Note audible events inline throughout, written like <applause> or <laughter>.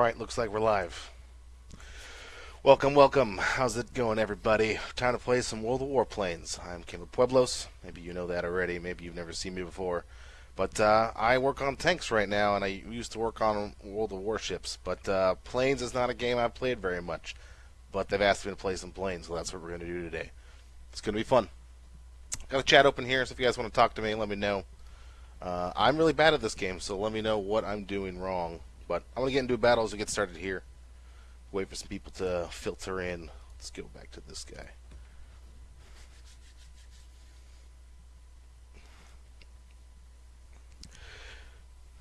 Right, looks like we're live. Welcome, welcome. How's it going, everybody? Time to play some World of Warplanes. I'm Kim Pueblos. Maybe you know that already. Maybe you've never seen me before. But uh, I work on tanks right now, and I used to work on World of Warships. But uh, planes is not a game I've played very much. But they've asked me to play some planes, so that's what we're going to do today. It's going to be fun. Got a chat open here, so if you guys want to talk to me, let me know. Uh, I'm really bad at this game, so let me know what I'm doing wrong. But I'm to get into a battle as we get started here. Wait for some people to filter in. Let's go back to this guy.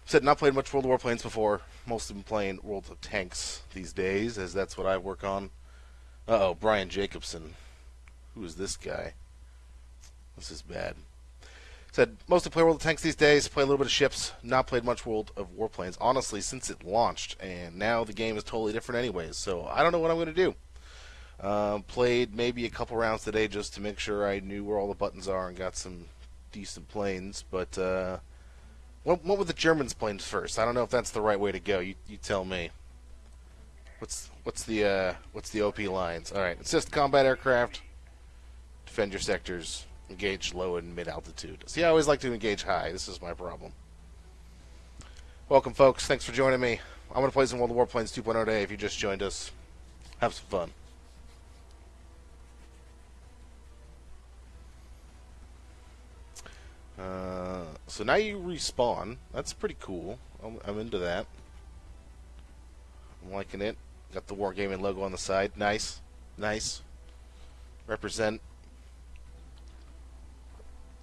Said not played much World of Warplanes before. Mostly been playing World of Tanks these days, as that's what I work on. Uh oh, Brian Jacobson. Who is this guy? This is bad. Said mostly play World of Tanks these days, play a little bit of ships, not played much World of Warplanes, honestly, since it launched, and now the game is totally different anyways, so I don't know what I'm going to do. Uh, played maybe a couple rounds today just to make sure I knew where all the buttons are and got some decent planes, but uh, what, what with the Germans planes first? I don't know if that's the right way to go. You, you tell me. What's what's the uh, what's the OP lines? All right, assist combat aircraft, defend your sectors, engage low and mid altitude. See, I always like to engage high. This is my problem. Welcome, folks. Thanks for joining me. I'm going to play some World of Warplanes 2.0 today. If you just joined us, have some fun. Uh, so now you respawn. That's pretty cool. I'm, I'm into that. I'm liking it. Got the Wargaming logo on the side. Nice. Nice. Represent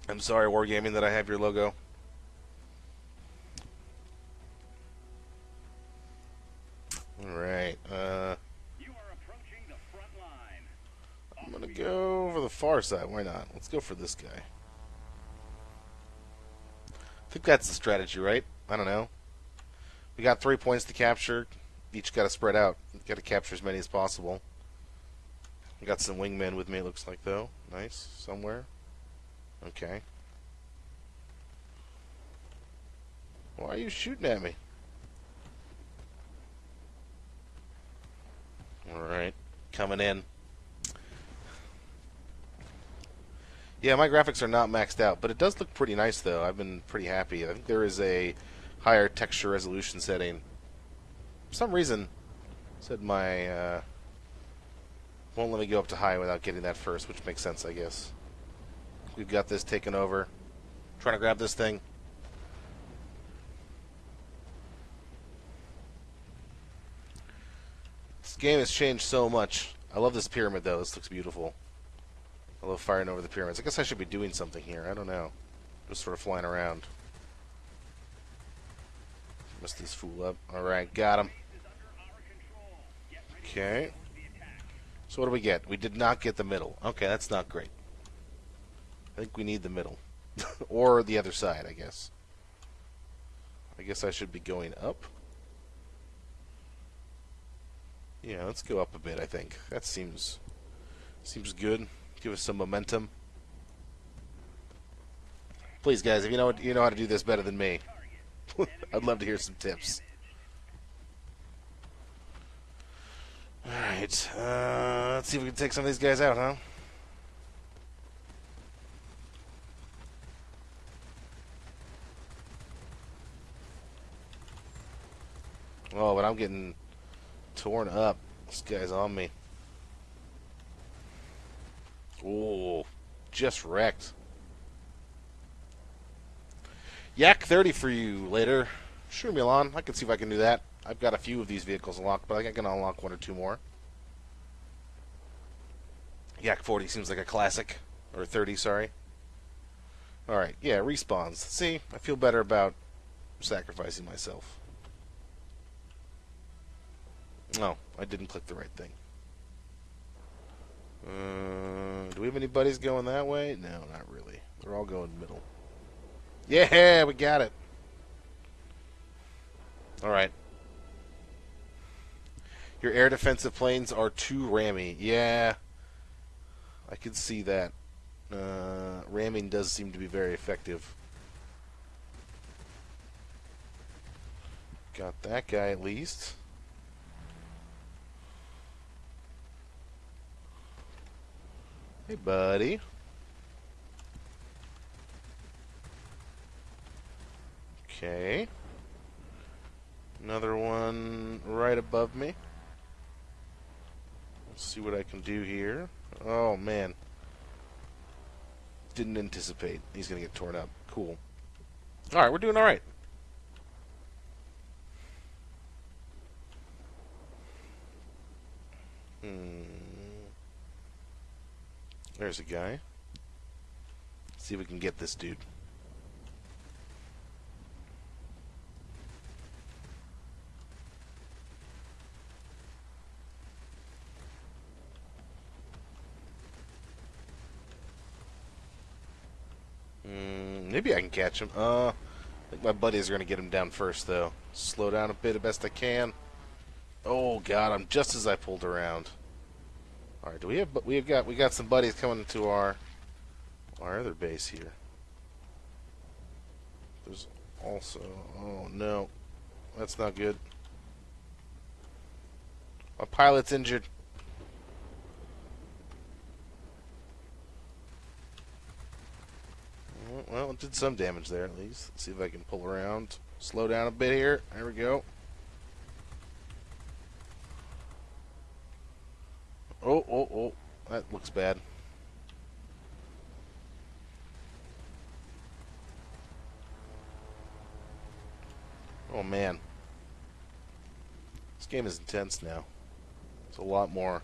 I'm sorry, Wargaming, that I have your logo. Alright, uh... I'm gonna go for the far side. Why not? Let's go for this guy. I think that's the strategy, right? I don't know. We got three points to capture. Each got to spread out. Got to capture as many as possible. got some wingmen with me, looks like, though. Nice. Somewhere. Okay. Why are you shooting at me? Alright. Coming in. Yeah, my graphics are not maxed out, but it does look pretty nice, though. I've been pretty happy. I think there is a higher texture resolution setting. For some reason, said my... Uh, won't let me go up to high without getting that first, which makes sense, I guess. We've got this taken over. Trying to grab this thing. This game has changed so much. I love this pyramid, though. This looks beautiful. I love firing over the pyramids. I guess I should be doing something here. I don't know. Just sort of flying around. Messed this fool up. Alright, got him. Okay. So what do we get? We did not get the middle. Okay, that's not great. I think we need the middle. <laughs> or the other side, I guess. I guess I should be going up. Yeah, let's go up a bit, I think. That seems seems good. Give us some momentum. Please, guys, if you know you know how to do this better than me, <laughs> I'd love to hear some tips. All right, uh, let's see if we can take some of these guys out, huh? Oh, but I'm getting torn up. This guy's on me. Oh, just wrecked. Yak 30 for you later. Sure, Milan. I can see if I can do that. I've got a few of these vehicles unlocked, but I can unlock one or two more. Yak 40 seems like a classic. Or 30, sorry. Alright, yeah, respawns. See, I feel better about sacrificing myself. No, I didn't click the right thing. Uh, do we have any buddies going that way? No, not really. They're all going middle. Yeah, we got it. All right. Your air defensive planes are too rammy. Yeah, I can see that. Uh, ramming does seem to be very effective. Got that guy at least. Hey, buddy. Okay. Another one right above me. Let's see what I can do here. Oh, man. Didn't anticipate. He's going to get torn up. Cool. Alright, we're doing alright. Hmm. There's a guy. Let's see if we can get this dude. Mm, maybe I can catch him. Uh, I think my buddies are going to get him down first, though. Slow down a bit the best I can. Oh God, I'm just as I pulled around. All right, do we have? But We have got we got some buddies coming to our our other base here. There's also oh no, that's not good. My pilot's injured. Well, it did some damage there at least. Let's see if I can pull around. Slow down a bit here. There we go. Oh, oh, oh. That looks bad. Oh, man. This game is intense now. There's a lot more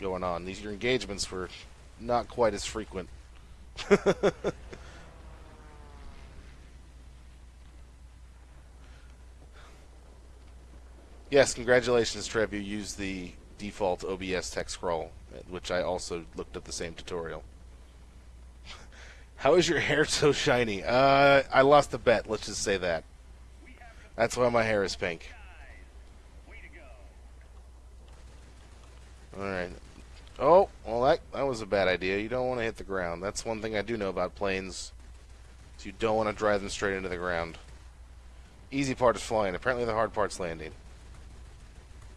going on. These your engagements were not quite as frequent. <laughs> yes, congratulations, Trev. You used the default OBS text scroll, which I also looked at the same tutorial. <laughs> How is your hair so shiny? Uh, I lost a bet. Let's just say that. That's why my hair is pink. All right. Oh, well that that was a bad idea. You don't want to hit the ground. That's one thing I do know about planes. So you don't want to drive them straight into the ground. Easy part is flying. Apparently the hard part's landing.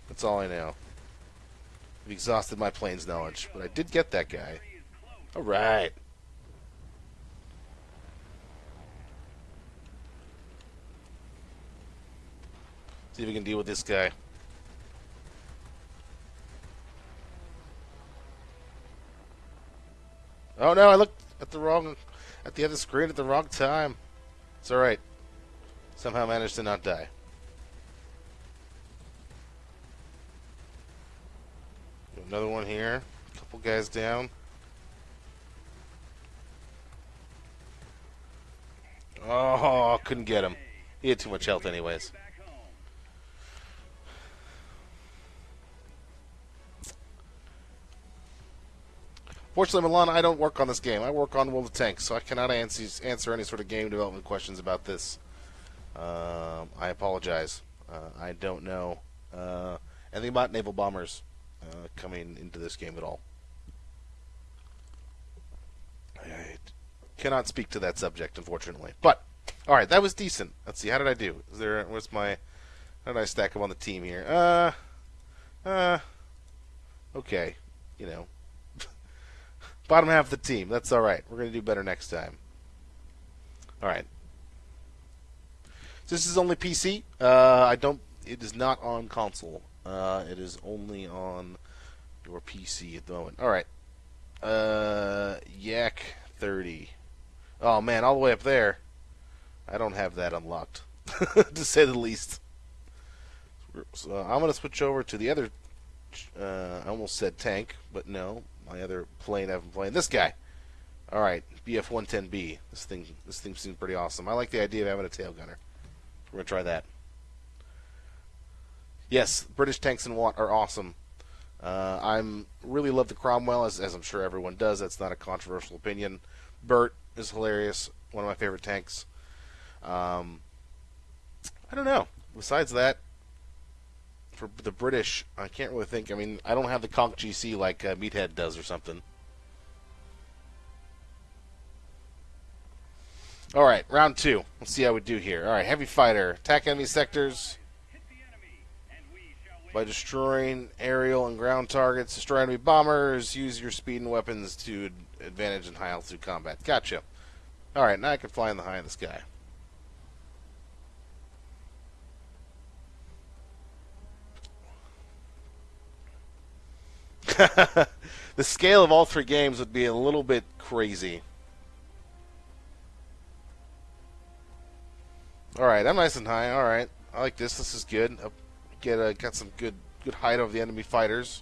That's all I know. I've exhausted my planes knowledge, but I did get that guy. Alright. See if we can deal with this guy. Oh no, I looked at the wrong at the other screen at the wrong time. It's alright. Somehow managed to not die. Another one here. A couple guys down. Oh, couldn't get him. He had too much health anyways. Fortunately, Milan, I don't work on this game. I work on World of Tanks, so I cannot answer, answer any sort of game development questions about this. Uh, I apologize. Uh, I don't know uh, anything about naval bombers uh, coming into this game at all. I cannot speak to that subject, unfortunately. But all right, that was decent. Let's see, how did I do? Is there? What's my? How did I stack up on the team here? Uh, uh, okay, you know, <laughs> bottom half of the team. That's all right. We're gonna do better next time. All right. This is only PC. Uh, I don't. It is not on console. Uh, it is only on your PC at the moment. All right. Uh, Yak 30. Oh man, all the way up there. I don't have that unlocked, <laughs> to say the least. So I'm gonna switch over to the other. Uh, I almost said tank, but no, my other plane I've been playing. This guy. All right, BF-110B. This thing, this thing seems pretty awesome. I like the idea of having a tail gunner. We're gonna try that. Yes, British tanks and what are awesome. Uh, I'm really love the Cromwell, as, as I'm sure everyone does. That's not a controversial opinion. Bert is hilarious. One of my favorite tanks. Um, I don't know. Besides that, for the British, I can't really think. I mean, I don't have the Conk GC like uh, Meathead does or something. All right, round two. Let's see how we do here. All right, heavy fighter, attack enemy sectors. By destroying aerial and ground targets, destroy enemy bombers, use your speed and weapons to advantage in high altitude combat. Gotcha. Alright, now I can fly in the high in the sky. <laughs> the scale of all three games would be a little bit crazy. Alright, I'm nice and high. Alright. I like this. This is good. Get uh, got some good good height of the enemy fighters.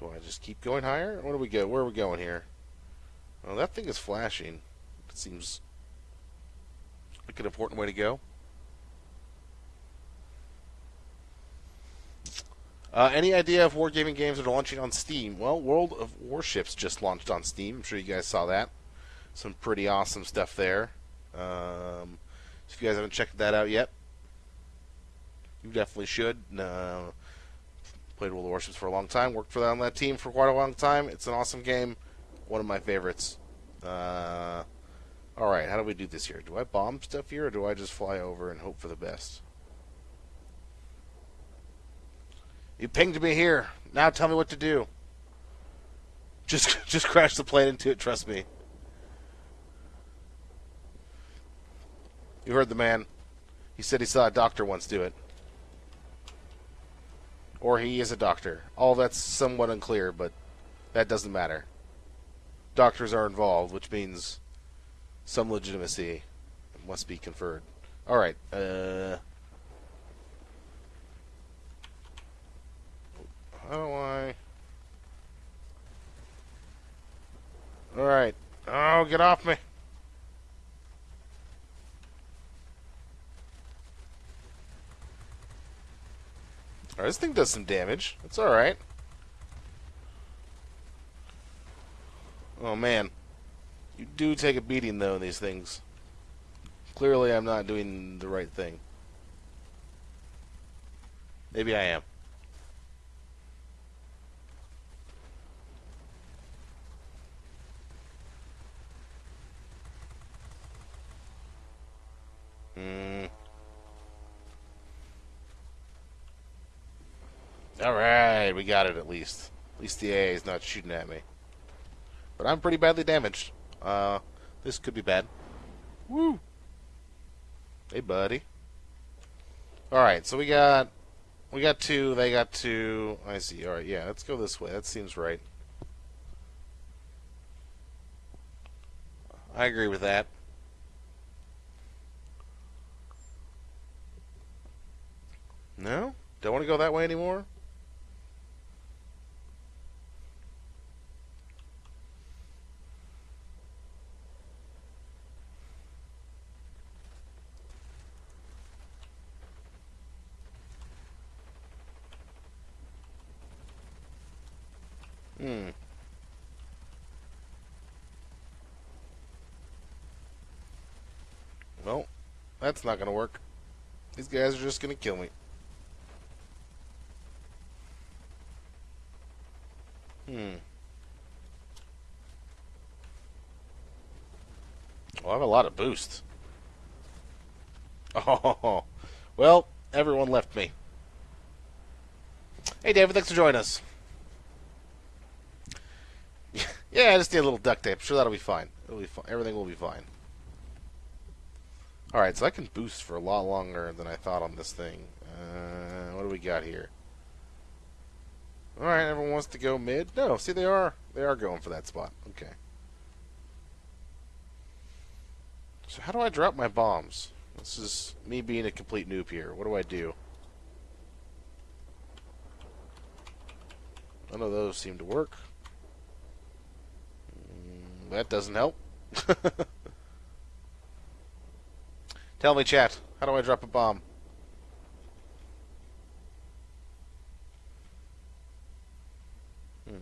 Do I just keep going higher? Where do we go? Where are we going here? Oh, that thing is flashing. It seems like an important way to go. Uh, any idea if wargaming games that are launching on Steam? Well, World of Warships just launched on Steam. I'm sure you guys saw that. Some pretty awesome stuff there. Um, if you guys haven't checked that out yet, you definitely should. Uh, played World of Warships for a long time. Worked for that on that team for quite a long time. It's an awesome game. One of my favorites. Uh, all right, how do we do this here? Do I bomb stuff here, or do I just fly over and hope for the best? You pinged me here. Now tell me what to do. Just, <laughs> just crash the plane into it. Trust me. You heard the man. He said he saw a doctor once do it. Or he is a doctor. All that's somewhat unclear, but that doesn't matter. Doctors are involved, which means some legitimacy must be conferred. All right. Uh, how do I? All right. Oh, get off me. This thing does some damage. It's alright. Oh, man. You do take a beating, though, in these things. Clearly, I'm not doing the right thing. Maybe I am. Alright, we got it at least. At least the AA is not shooting at me. But I'm pretty badly damaged. Uh, this could be bad. Woo! Hey, buddy. Alright, so we got... We got two, they got two. I see. Alright, yeah, let's go this way. That seems right. I agree with that. No? Don't want to go that way anymore? Hmm. Well, that's not going to work. These guys are just going to kill me. Hmm. Well, I have a lot of boost. <laughs> Oh, well, everyone left me. Hey, David, thanks for joining us. Yeah, I just need a little duct tape. I'm Sure, that'll be fine. It'll be fine. Everything will be fine. Alright, so I can boost for a lot longer than I thought on this thing. Uh, what do we got here? Alright, everyone wants to go mid? No, see, they are. They are going for that spot. Okay. So how do I drop my bombs? This is me being a complete noob here. What do I do? None of those seem to work. That doesn't help. <laughs> Tell me, chat, how do I drop a bomb? Hmm.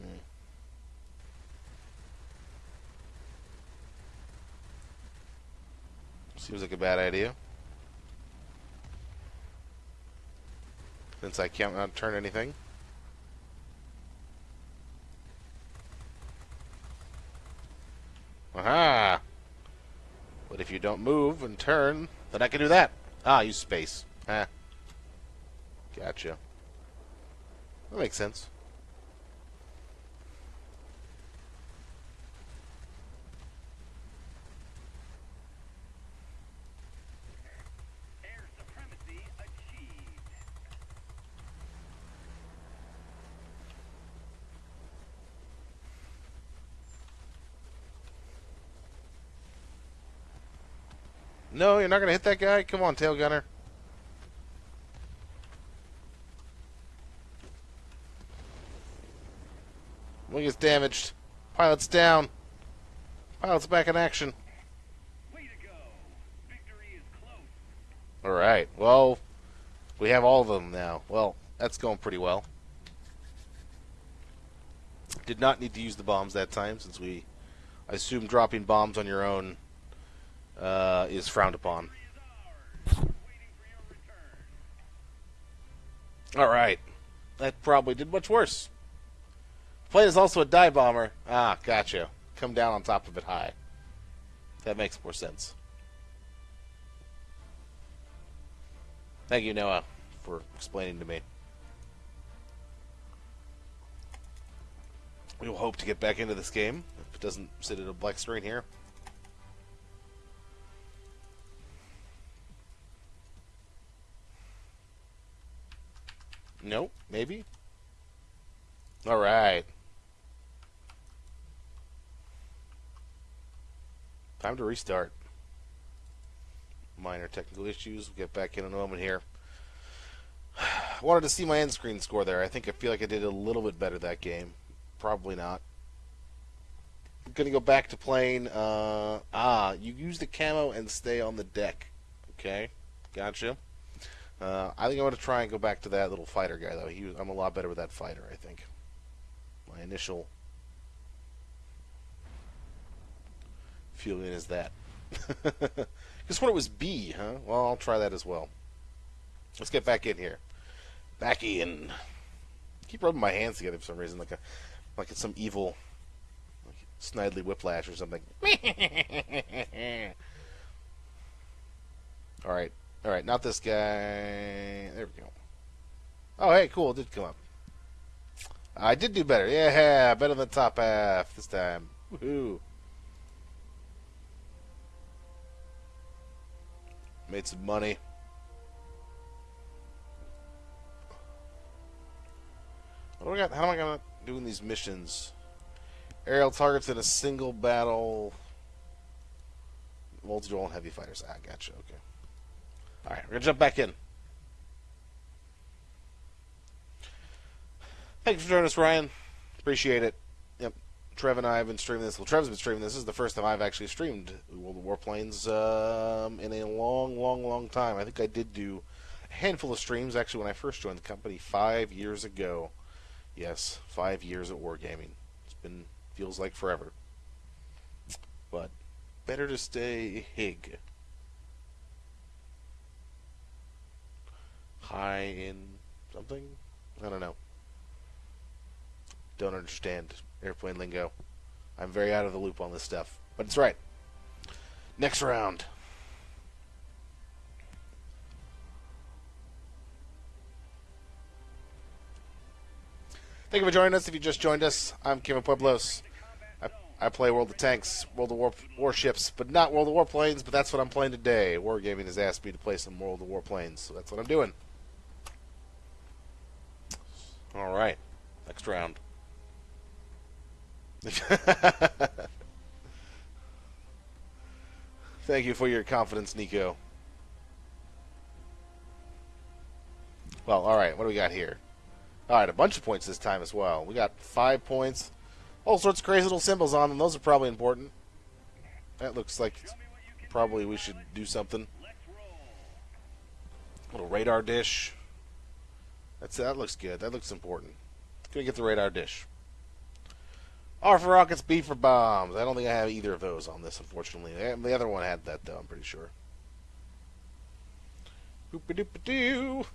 Seems like a bad idea. Since I can't not turn anything. Aha! But if you don't move and turn, then I can do that. Ah, use space. Ah. Gotcha. That makes sense. Air supremacy achieved. No, you're not gonna hit that guy? Come on, tail gunner. Wing is damaged. Pilot's down. Pilot's back in action. Way to go. Victory is close. Alright, well, we have all of them now. Well, that's going pretty well. Did not need to use the bombs that time since we, I assume dropping bombs on your own uh, is frowned upon. Alright, that probably did much worse. Plane is also a dive bomber. Ah, gotcha. Come down on top of it high. That makes more sense. Thank you, Noah, for explaining to me. We will hope to get back into this game if it doesn't sit at a black screen here. Nope, maybe. All right. Time to restart. Minor technical issues. We'll get back in in a moment here. I <sighs> Wanted to see my end screen score there. I think I feel like I did a little bit better that game. Probably not. I'm gonna go back to playing. Uh, ah, you use the camo and stay on the deck. Okay, gotcha. Uh, I think I'm gonna try and go back to that little fighter guy though. He, was- I'm a lot better with that fighter. I think. My initial feeling is that. <laughs> Guess what it was B, huh? Well, I'll try that as well. Let's get back in here. Back in. keep rubbing my hands together for some reason, like a like it's some evil like Snidely Whiplash or something. <laughs> all right, all right, not this guy. There we go. Oh, hey, cool, it did come up. I did do better. Yeah, better than top half this time. Woohoo! Made some money. What do I got? How am I gonna doing these missions? Aerial targets in a single battle. Multi-role and heavy fighters. Ah, gotcha. Okay. All right, we're gonna jump back in. Thanks for joining us, Ryan. Appreciate it. Yep. Trev and I have been streaming this. Well, Trev's been streaming this. This is the first time I've actually streamed World of Warplanes um, in a long, long, long time. I think I did do a handful of streams actually when I first joined the company five years ago. Yes, five years at Wargaming. It's been feels like forever. But better to stay hig. High in something? I don't know. Don't understand airplane lingo. I'm very out of the loop on this stuff. But it's right. Next round. Thank you for joining us. If you just joined us, I'm Kevin Pueblos. I, play World of Tanks, World of War Warships, but not World of Warplanes. But that's what I'm playing today. Wargaming has asked me to play some World of Warplanes, so that's what I'm doing. All right, next round. <laughs> Thank you for your confidence, Nico. Well, all right. What do we got here? All right, a bunch of points this time as well. We got five points, all sorts of crazy little symbols on them. Those are probably important. That looks like probably we should do something. Little radar dish. That's that looks good. That looks important. Gonna get the radar dish. R for rockets, B for bombs. I don't think I have either of those on this, unfortunately. The other one had that though. I'm pretty sure. Boop-a-doop-a-doo.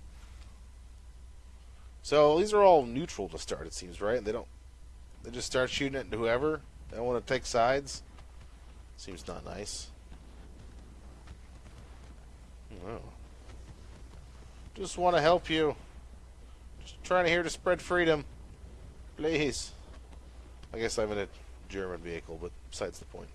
So these are all neutral to start. It seems right. They don't. They just start shooting at whoever. They don't want to take sides. Seems not nice. Oh. Just want to help you. Trying to here to spread freedom. Please. I guess I'm in a German vehicle, but besides the point.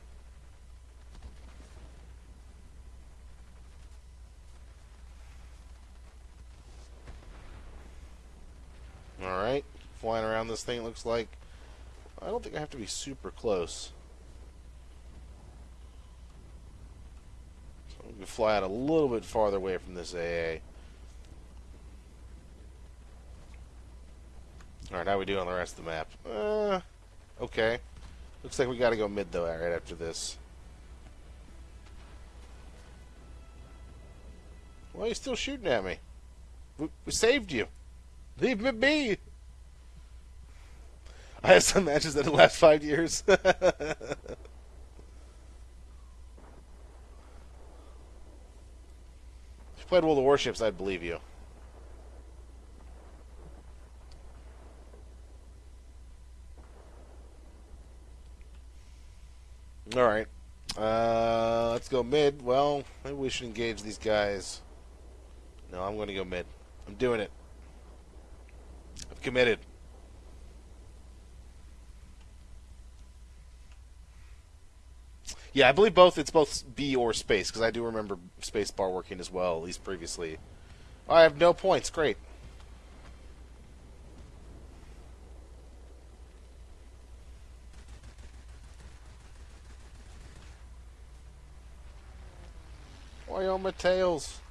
Alright, flying around this thing, looks like. I don't think I have to be super close. So we can fly out a little bit farther away from this AA. Alright, how we doing on the rest of the map? Uh, okay. Looks like we gotta go mid, though, right after this. Why are you still shooting at me? We, we saved you. Leave me be. I have some matches that last five years. <laughs> if you played World of Warships, I'd believe you. All right. Uh, let's go mid. Well, maybe we should engage these guys. No, I'm going to go mid. I'm doing it. I'm committed. Yeah, I believe both. It's both B or space because I do remember space bar working as well, at least previously. I have no points. Great. Why on my tails?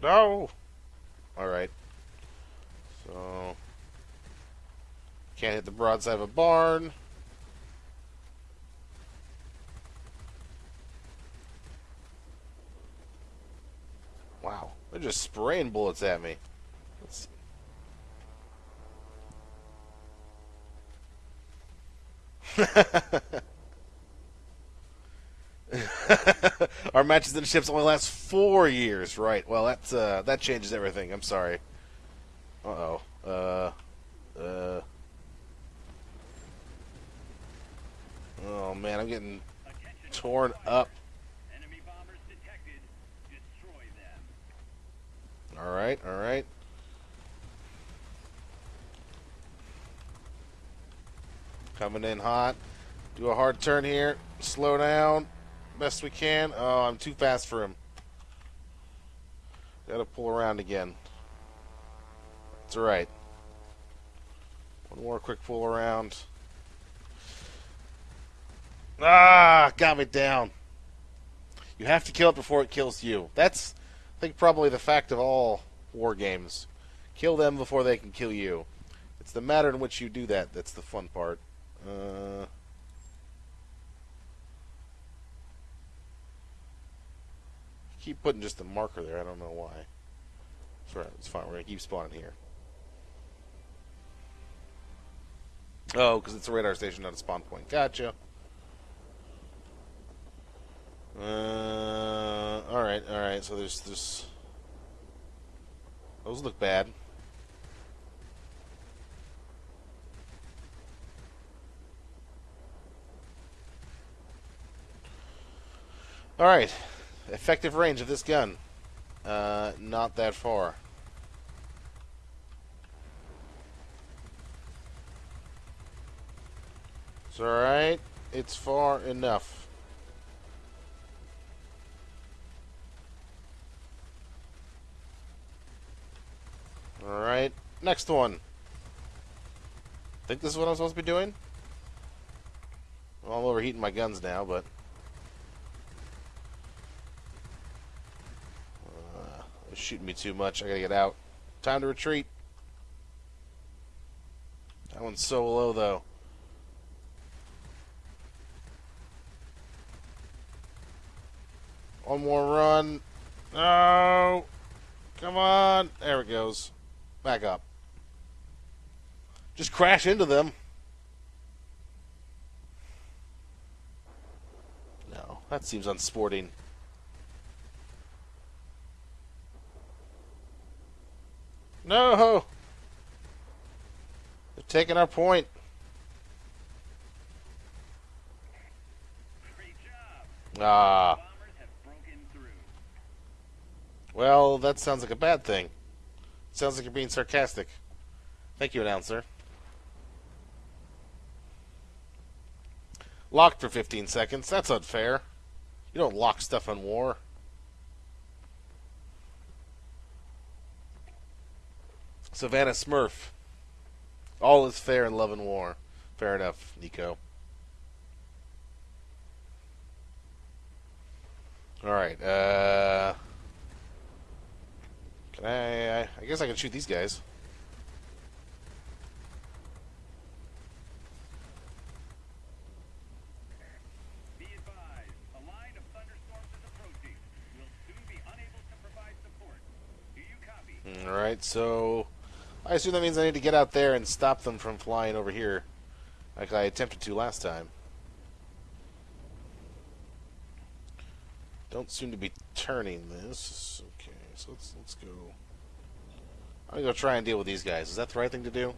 No. All right. So can't hit the broadside of a barn. Wow, they're just spraying bullets at me. Let's <laughs> <laughs> Our matches in the ships only last four years, right? Well, that's uh, that changes everything. I'm sorry. Uh-oh. Uh Uh. Oh man, I'm getting torn up. All right, all right. Coming in hot. Do a hard turn here. Slow down. Best we can. Oh, I'm too fast for him. Gotta pull around again. It's alright. One more quick pull around. Ah, got me down. You have to kill it before it kills you. That's, I think, probably the fact of all war games. Kill them before they can kill you. It's the matter in which you do that that's the fun part. Uh, keep putting just a marker there. I don't know why. It's. It's fine. We're gonna keep spawning here. Oh, because it's a radar station, not a spawn point. Gotcha. Uh, all right, all right. So there's this. Those look bad. All right. Effective range of this gun. Uh, not that far. It's alright. It's far enough. Alright. Next one. Think this is what I'm supposed to be doing? Well, I'm overheating my guns now, but. Uh, they're shooting me too much. I gotta get out. Time to retreat. That one's so low, though. One more run. No. Come on. There it goes. Back up. Just crash into them. No, that seems unsporting. No! They're taking our point. Ah. Well, that sounds like a bad thing. Sounds like you're being sarcastic. Thank you, announcer. Locked for 15 seconds. That's unfair. You don't lock stuff on war. Savannah Smurf. All is fair in love and war. Fair enough, Nico. Alright, uh. Can I, I. I guess I can shoot these guys. Be advised, a line of thunderstorms is approaching. We'll soon be unable to provide support. Do you copy? Alright, so. I assume that means I need to get out there and stop them from flying over here. Like I attempted to last time. Don't seem to be turning this. Okay, so let's let's go. I'm gonna go try and deal with these guys. Is that the right thing to do?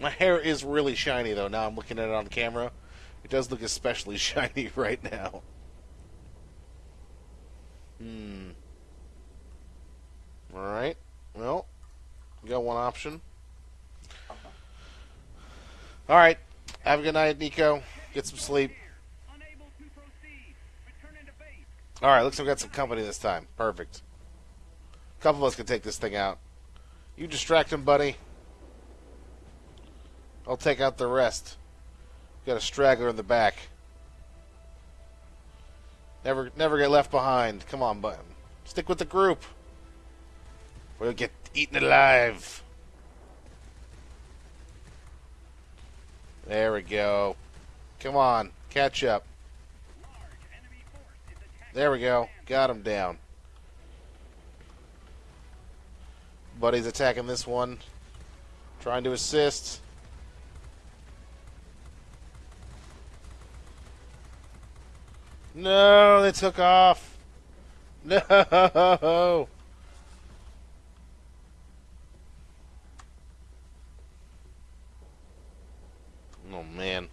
My hair is really shiny though. Now I'm looking at it on camera. It does look especially <laughs> shiny right now. Hmm. All right. Well, we got one option. All right. Have a good night, Nico. Get some sleep. All right. Looks like we got some company this time. Perfect. A couple of us can take this thing out. You distract him, buddy. I'll take out the rest. Got a straggler in the back. Never, never get left behind. Come on, button. Stick with the group. We'll get eaten alive. There we go. Come on, catch up. There we go. Got him down. Buddy's attacking this one. Trying to assist. No, they took off. <laughs> No. Oh man.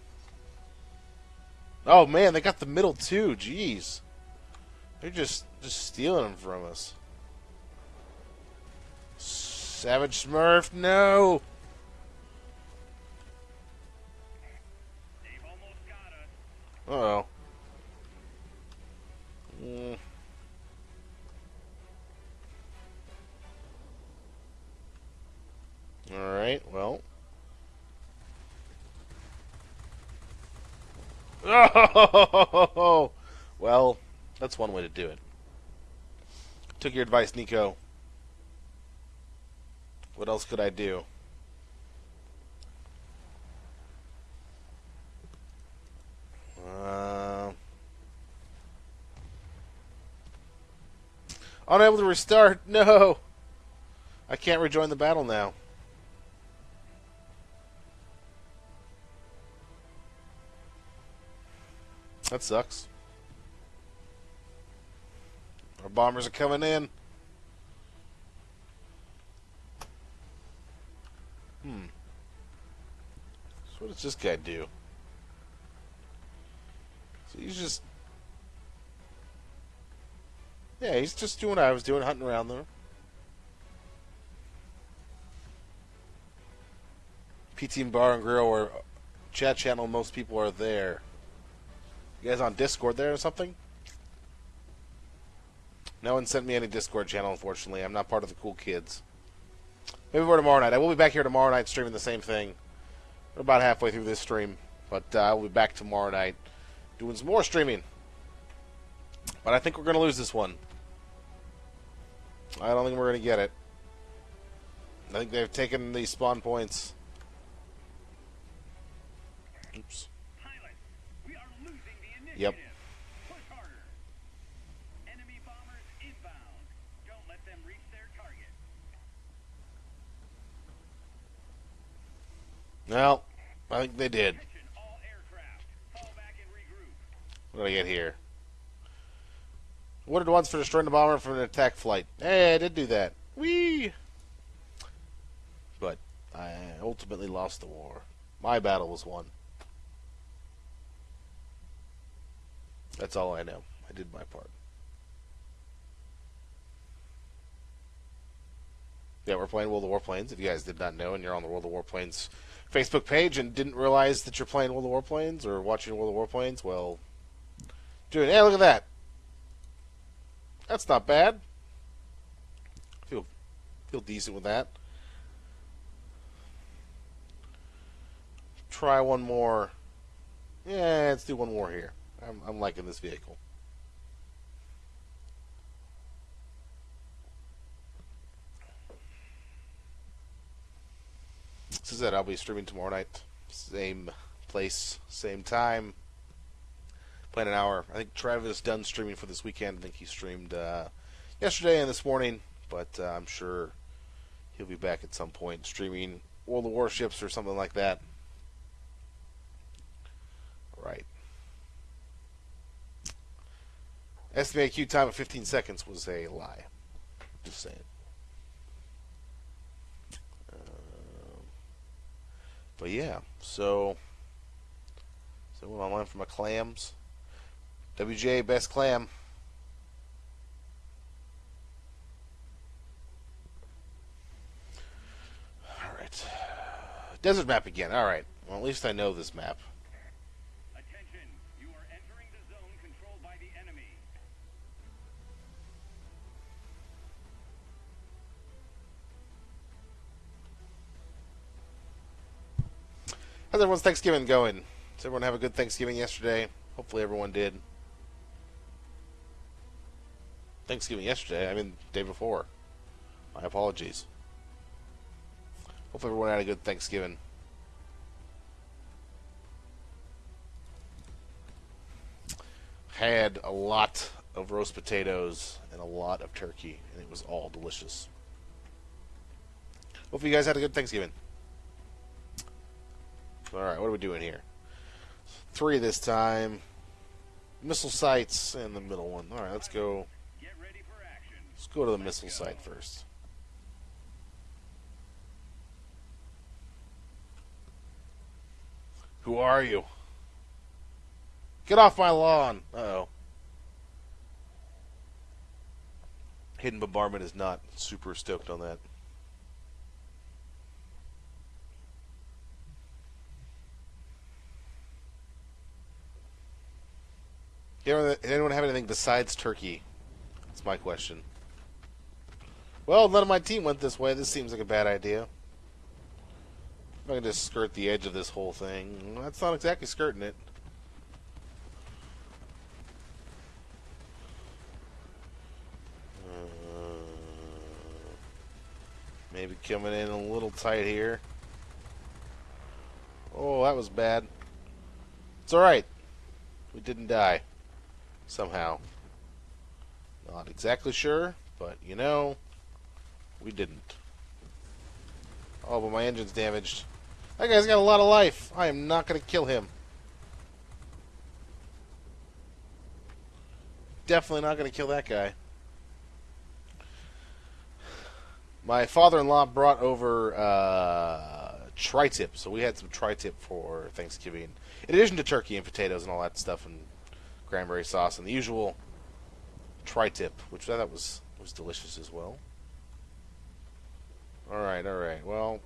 Oh man, they got the middle too. Jeez. They're just just stealing them from us. Savage Smurf, no. Uh oh. Mm. All right. Well. Oh, well, that's one way to do it. Took your advice, Nico. What else could I do? Uh, unable to restart. No, I can't rejoin the battle now. That sucks. Our bombers are coming in. Hmm. So what does this guy do? So he's just. Yeah, he's just doing what I was doing, hunting around there. PT and Bar and Grill or chat channel, most people are there. You guys on Discord there or something? No one sent me any Discord channel, unfortunately. I'm not part of the cool kids. Maybe more tomorrow night. I will be back here tomorrow night streaming the same thing. We're about halfway through this stream, but uh, I'll be back tomorrow night doing some more streaming. But I think we're going to lose this one. I don't think we're going to get it. I think they've taken the spawn points. Oops. No, I think they did. What do I get here? Wooded once for destroying the bomber from an attack flight. Hey, I did do that. Whee! But I ultimately lost the war. My battle was won. That's all I know. I did my part. Yeah, we're playing World of Warplanes. If you guys did not know and you're on the World of Warplanes Facebook page and didn't realize that you're playing World of Warplanes or watching World of Warplanes, well, dude, Hey, look at that. That's not bad. Feel feel decent with that. Try one more. Yeah, let's do one more here. I'm, I'm liking this vehicle. This is it. I'll be streaming tomorrow night. Same place, same time. Playing an hour. I think Travis done streaming for this weekend. I think he streamed uh, yesterday and this morning, but uh, I'm sure he'll be back at some point streaming World of Warships or something like that. Right. Estimated time of 15 seconds was a lie. Just saying. But yeah, so so what went online for my clams. WJ best clam. All right. Desert map again. All right. Well, at least I know this map. How's everyone's Thanksgiving going? Did everyone have a good Thanksgiving yesterday? Hopefully everyone did. Thanksgiving yesterday, I mean day before. My apologies. Hope everyone had a good Thanksgiving. Had a lot of roast potatoes and a lot of turkey, and it was all delicious. Hope you guys had a good Thanksgiving. Alright, what are we doing here? Three this time. Missile sites and the middle one. Alright, let's go. Let's go to the missile site first. Who are you? Get off my lawn! Uh oh. Hidden Bombardment is not super stoked on that. Anyone, anyone have anything besides turkey? That's my question. Well, none of my team went this way. This seems like a bad idea. If I can just skirt the edge of this whole thing. That's not exactly skirting it. Uh, maybe coming in a little tight here. Oh, that was bad. It's alright. We didn't die. Somehow. Not exactly sure, but you know, we didn't. Oh, but my engine's damaged. That guy's got a lot of life. I am not going to kill him. Definitely not going to kill that guy. My father-in-law brought over uh, tri-tip, so we had some tri-tip for Thanksgiving. In addition to turkey and potatoes and all that stuff and cranberry sauce and the usual tri-tip, which I thought was was delicious as well. All right, all right. Well,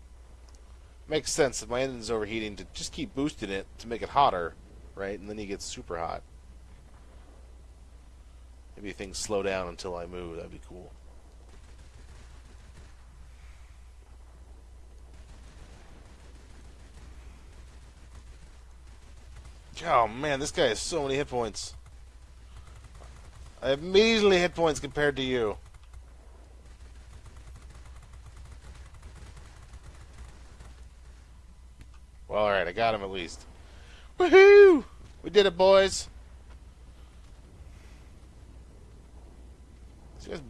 makes sense if my engine's overheating to just keep boosting it to make it hotter, right? And then he gets super hot. Maybe things slow down until I move. That'd be cool. Oh man, this guy has so many hit points. I have measly hit points compared to you. Well, alright, I got him at least. Woohoo! We did it, boys!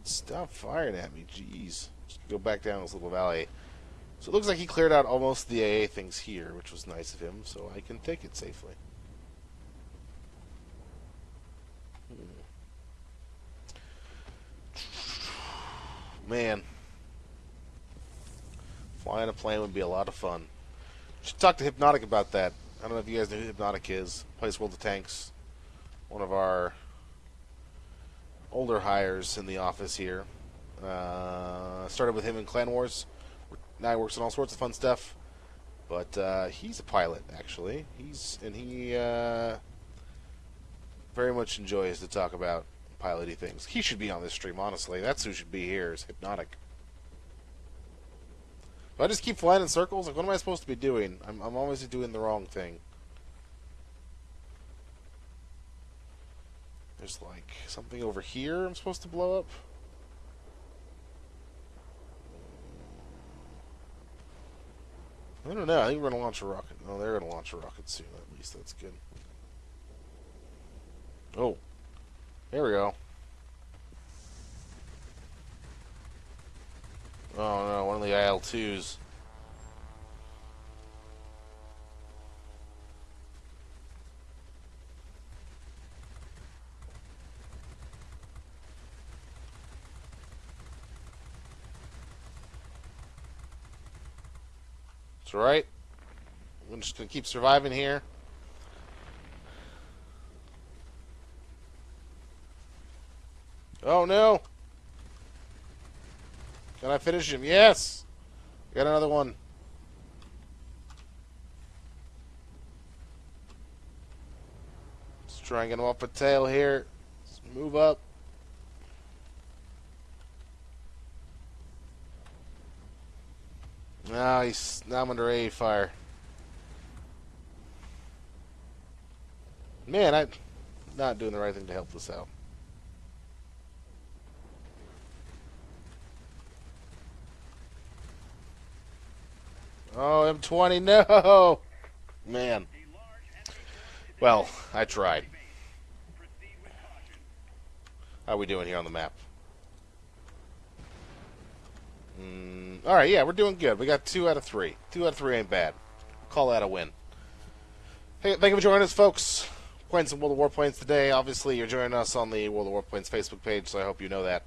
Stop firing at me, jeez. Just go back down this little valley. So it looks like he cleared out almost the AA things here, which was nice of him, so I can take it safely. Man. Flying a plane would be a lot of fun. Should talk to Hypnotic about that. I don't know if you guys know who Hypnotic is. Plays World of Tanks. One of our older hires in the office here. Uh, started with him in Clan Wars. Now he works on all sorts of fun stuff. But uh, he's a pilot, actually. He's and he uh, very much enjoys to talk about piloty things. He should be on this stream, honestly. That's who should be here. Is Hypnotic. If I just keep flying in circles, like what am I supposed to be doing? I'm, I'm always doing the wrong thing. There's like something over here I'm supposed to blow up. I don't know. I think we're gonna launch a rocket. No, they're gonna launch a rocket soon. At least that's good. Oh, there we go. Oh no, one of the IL-2s. It's alright. I'm just gonna keep surviving here. Oh no! Can I finish him? Yes! Got another one. Let's try and get him off a tail here. Let's move up. Now he's now I'm under A fire. Man, I'm not doing the right thing to help this out. Oh, M20, no! Man. Well, I tried. How are we doing here on the map? Mm, all right, yeah, we're doing good. We got two out of three. Two out of three ain't bad. Call that a win. Hey, thank you for joining us, folks. Playing some World of Warplanes today. Obviously, you're joining us on the World of Warplanes Facebook page, so I hope you know that.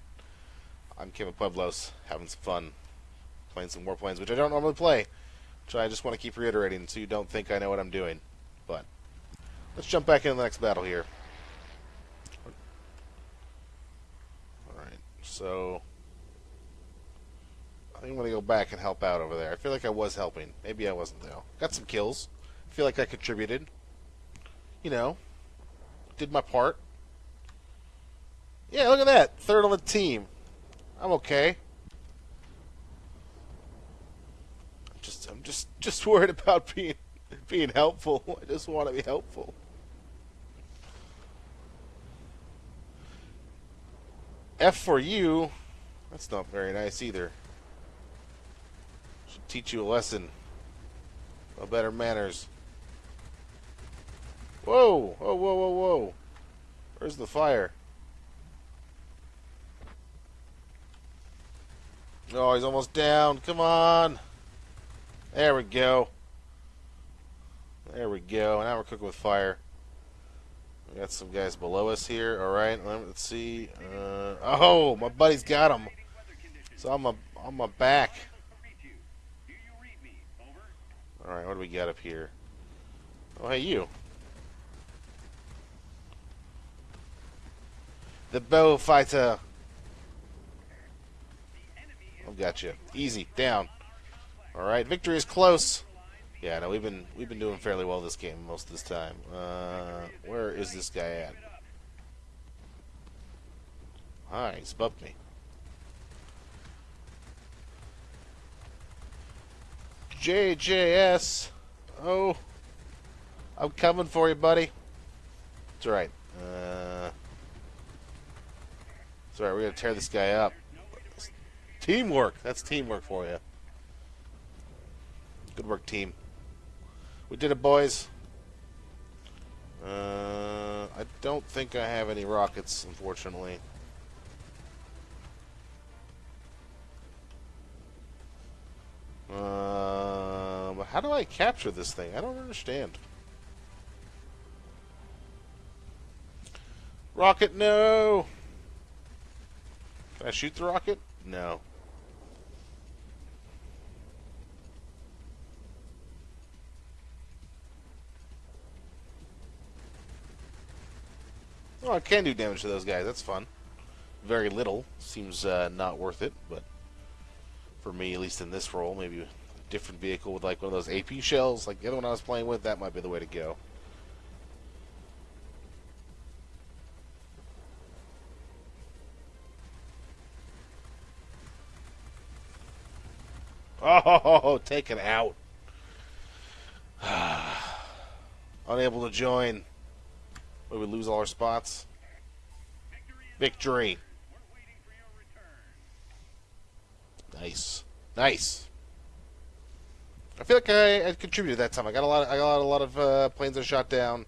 I'm Kevin Pueblos, having some fun playing some Warplanes, which I don't normally play. Which I just want to keep reiterating, so you don't think I know what I'm doing. But let's jump back into the next battle here. All right, so. I think I'm going to go back and help out over there. I feel like I was helping. Maybe I wasn't, though. Got some kills. I feel like I contributed. You know, did my part. Yeah, look at that. Third on the team. I'm okay. I'm just just worried about being being helpful. <laughs> I just want to be helpful. F for you. That's not very nice either Should teach you a lesson of better manners. Whoa! Whoa, whoa, whoa, whoa. Where's the fire? Oh, he's almost down. Come on. There we go. There we go. Now we're cooking with fire. We got some guys below us here. All right, let's see. Uh, oh, my buddy's got him. So I'm a, on my back. Alright, what do we got up here? Oh, hey, you. The Beaufighter. I've got you. Easy. Down. Alright, victory is close. Yeah, no, we've been we've been doing fairly well this game most of this time. Uh, where is this guy at? Hi, he's bumped me. JJS. Oh. I'm coming for you, buddy. It's alright. Uh, it's alright, we're going to tear this guy up. Teamwork. That's teamwork for you. Good work, team. We did it, boys. Uh, I don't think I have any rockets, unfortunately. Um, how do I capture this thing? I don't understand. Rocket, no! Can I shoot the rocket? No. I can do damage to those guys. That's fun. very little. Seems uh, not worth it, but for me, at least in this role, maybe a different vehicle with like one of those AP shells, like the other one I was playing with, that might be the way to go. Oh, taken out. <sighs> Unable to join. We lose all our spots? Victory. Nice. Nice. I feel like I, I contributed that time. I got a lot. Of, I got a lot of uh, planes that shot down.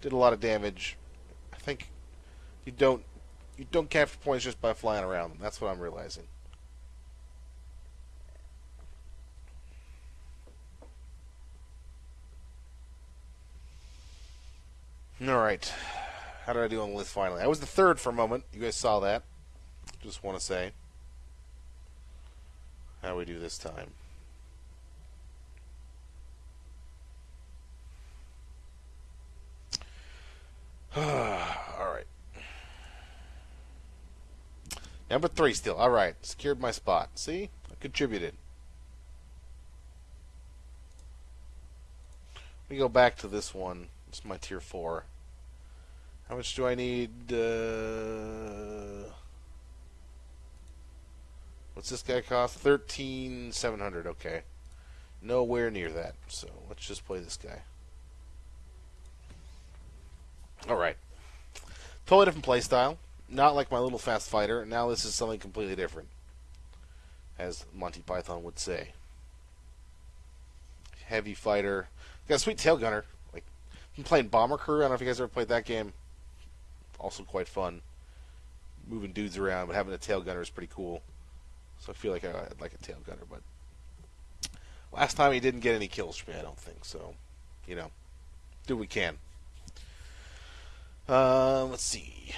Did a lot of damage. I think you don't you don't capture points just by flying around. That's what I'm realizing. All right. How did I do on the list finally? I was the third for a moment. You guys saw that. Just want to say. How we do this time? <sighs> All right. Number three still. All right. Secured my spot. See? I contributed. Let me go back to this one. It's my tier four. How much do I need? Uh, what's this guy cost? Thirteen seven hundred. Okay, nowhere near that. So let's just play this guy. All right, totally different play style. Not like my little fast fighter. Now this is something completely different, as Monty Python would say. Heavy fighter. Got a sweet tail gunner. I'm playing Bomber Crew. I don't know if you guys ever played that game also quite fun. Moving dudes around, but having a tail gunner is pretty cool. So I feel like I'd like a tail gunner, but last time he didn't get any kills for me, I don't think. So, you know, do what we can. Uh, let's see.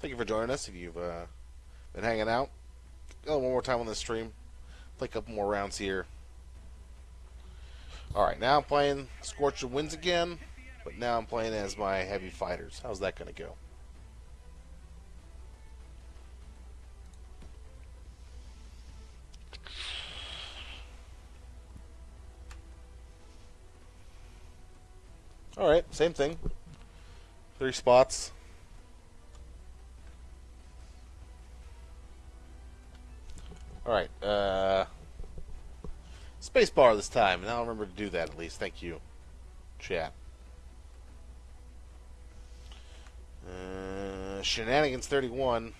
Thank you for joining us. If you've uh, been hanging out, go one more time on this stream. Play a couple more rounds here. All right, now I'm playing Scorch of Winds again. But now I'm playing as my heavy fighters. How's that going to go? Alright, same thing. Three spots. Alright, uh... Spacebar this time, and I'll remember to do that at least. Thank you, chat. Uh, Shenanigans 31.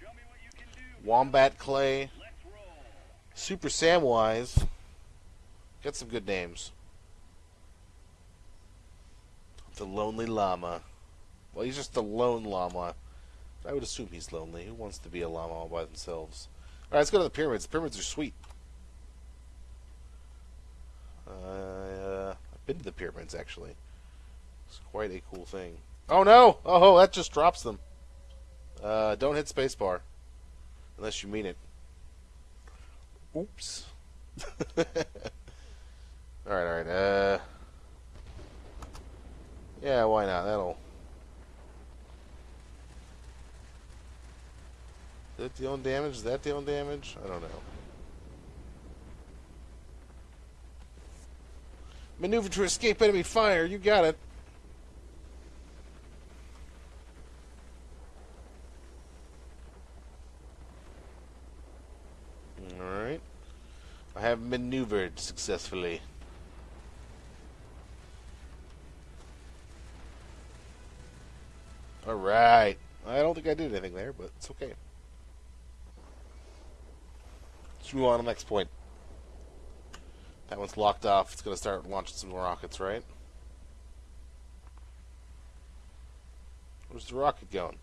Show me what you can do. Wombat Clay. Super Samwise. Got some good names. The Lonely Llama. Well, he's just a lone llama. I would assume he's lonely. Who wants to be a llama all by themselves? Alright, let's go to the pyramids. The pyramids are sweet. Uh, I've been to the pyramids, actually. It's quite a cool thing. Oh no! Oh, that just drops them. Uh, don't hit spacebar. Unless you mean it. Oops. <laughs> alright, alright, uh... Yeah, why not? That'll... Is that dealing damage? Is that dealing damage? I don't know. Maneuver to escape enemy fire. You got it. Alright. I have maneuvered successfully. Alright. I don't think I did anything there, but it's okay. Let's move on to the next point. That one's locked off. It's going to start launching some rockets, right? Where's the rocket going?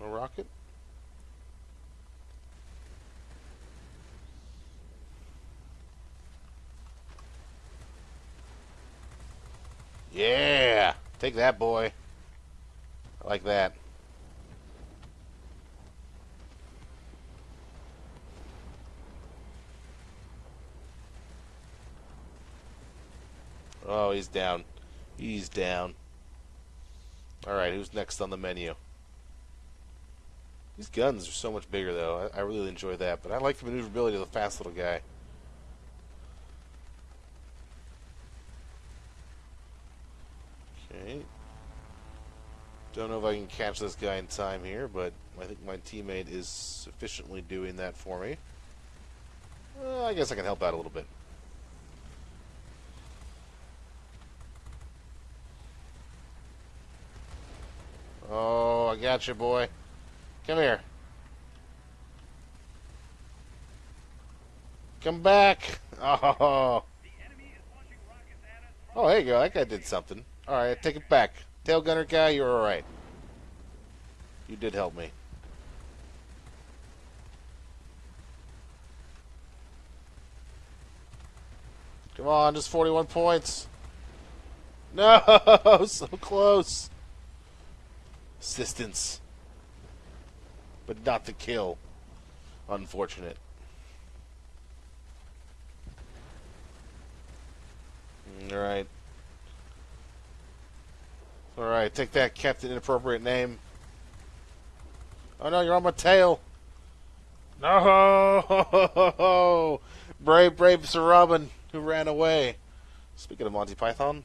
No rocket? Yeah! Take that, boy. I like that. Oh, he's down. He's down. Alright, who's next on the menu? These guns are so much bigger, though. I, I really enjoy that, but I like the maneuverability of the fast little guy. Okay. Don't know if I can catch this guy in time here, but I think my teammate is sufficiently doing that for me. Well, I guess I can help out a little bit. Oh, I got you, boy. Come here. Come back. <laughs> Oh. Oh, there you go. That guy did something. All right, take it back. Tail gunner guy, you're all right. You did help me. Come on, just 41 points. <laughs> No, so close. Assistance. But not the kill. Unfortunate. All right. All right, take that, Captain Inappropriate Name. Oh no, you're on my tail. No, Ho ho ho ho! brave, brave Sir Robin who ran away. Speaking of Monty Python,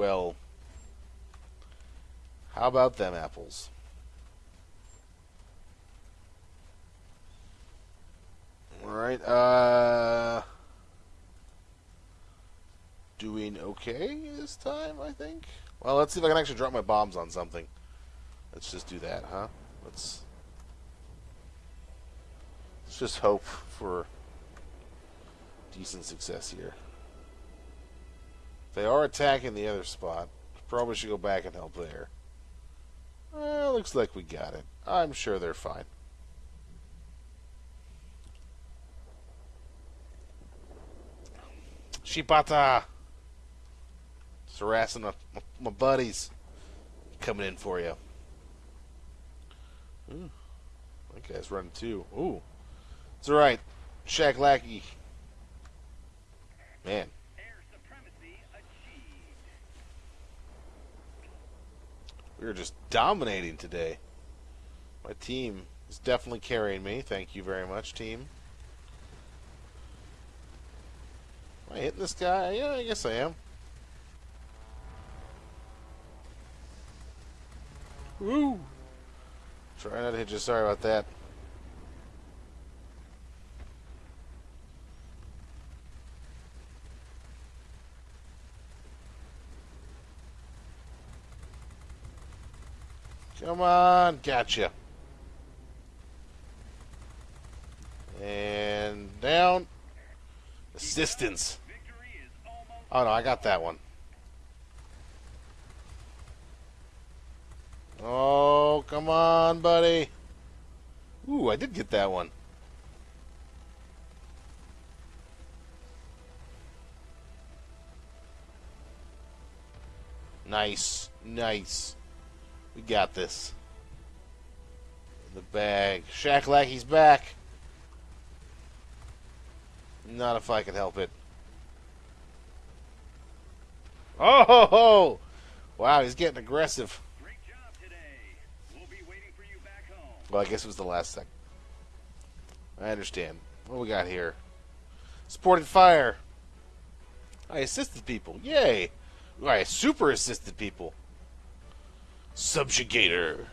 well, how about them apples? All right, uh doing okay this time, I think. Well, let's see if I can actually drop my bombs on something. Let's just do that, huh? Let's let's just hope for decent success here. They are attacking the other spot. Probably should go back and help there. Well, looks like we got it. I'm sure they're fine. Shibata! Just harassing my, my, my buddies. Coming in for you. Ooh, that guy's running too. Ooh. It's alright. Shaq Lackey. Man. air supremacy achieved. We're just dominating today. My team is definitely carrying me. Thank you very much, team. Am I hitting this guy? Yeah, I guess I am. Woo! Try not to hit you. Sorry about that. Come on, gotcha. And down. Assistance. Oh no, I got that one. Oh, come on, buddy. Ooh, I did get that one. Nice, nice. We got this. In the bag. Shaq Lackey's back. Not if I can help it. Oh, ho, ho. wow, he's getting aggressive. We'll. Well, I guess it was the last thing. I understand. What we got here? Supported fire. I assisted people. Yay. I super assisted people. Subjugator.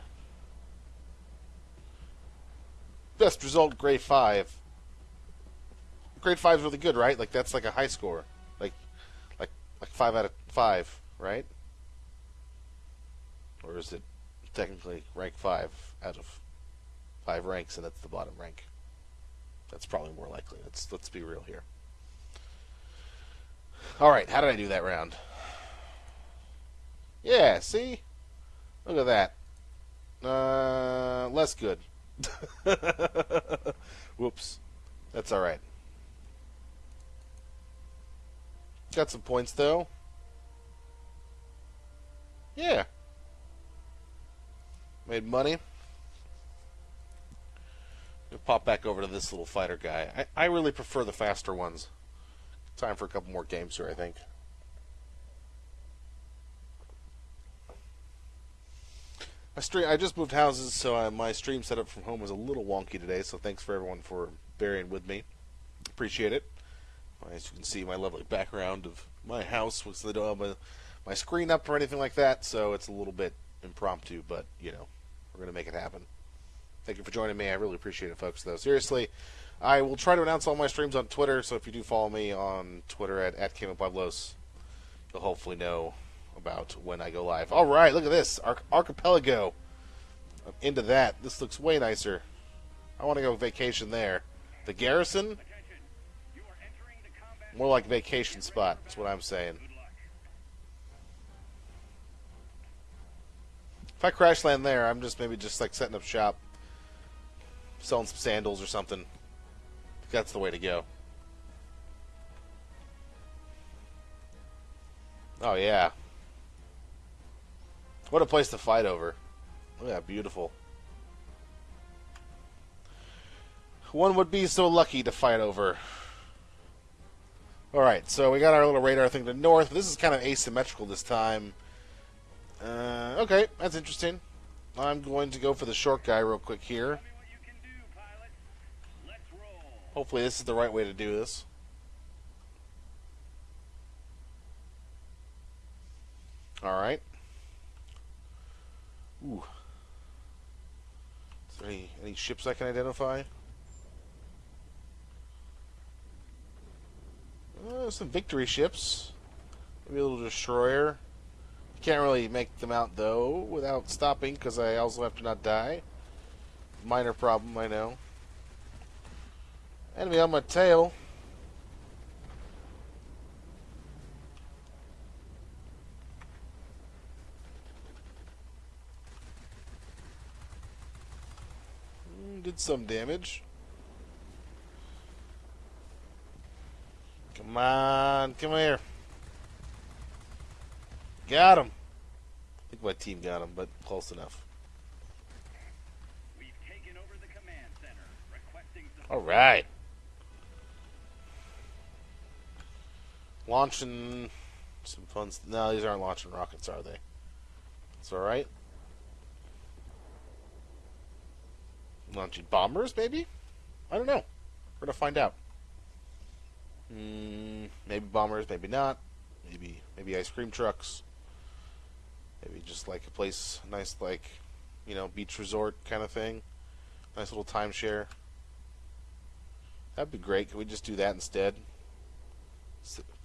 Best result, grade 5. Grade 5 is really good, right? Like, that's like a high score. Like, like, like 5 out of 5, right? Or is it technically rank 5 out of five ranks, and that's the bottom rank. That's probably more likely. Let's let's be real here. All right, how did I do that round? Yeah, see, look at that. Uh, less good. <laughs> Whoops, that's all right. Got some points though. Yeah, made money. We'll pop back over to this little fighter guy. I, I really prefer the faster ones. Time for a couple more games here, I think. My stream. I just moved houses, so uh, my stream setup from home was a little wonky today. So thanks for everyone for bearing with me. Appreciate it. As you can see, my lovely background of my house was don't have my, my screen up or anything like that, so it's a little bit impromptu. But you know, we're gonna make it happen. Thank you for joining me. I really appreciate it, folks. Though seriously, I will try to announce all my streams on Twitter. So if you do follow me on Twitter at at Pueblos, you'll hopefully know about when I go live. All right, look at this Arch- archipelago. I'm into that. This looks way nicer. I want to go vacation there. The garrison, more like vacation spot. That's what I'm saying. If I crash land there, I'm just maybe just like setting up shop, selling some sandals or something. That's the way to go. Oh yeah. What a place to fight over. Look at that beautiful. One would be so lucky to fight over. Alright, so we got our little radar thing to north. This is kind of asymmetrical this time. Uh, okay, that's interesting. I'm going to go for the short guy real quick here. Hopefully, this is the right way to do this. All right. Ooh. Is there any any ships I can identify? Uh, some victory ships. Maybe a little destroyer. Can't really make them out though without stopping because I also have to not die. Minor problem, I know. Enemy on my tail. Mm, Did some damage. Come on, come here. Got him. I think my team got him, but close enough. We've taken over the command center. Requesting support. All right. Launching some fun. No, these aren't launching rockets, are they? It's all right. Launching bombers, maybe? I don't know. We're gonna find out. Mm, maybe bombers, maybe not. Maybe maybe ice cream trucks. Maybe just like a place, nice like, you know, beach resort kind of thing. Nice little timeshare. That'd be great. Can we just do that instead?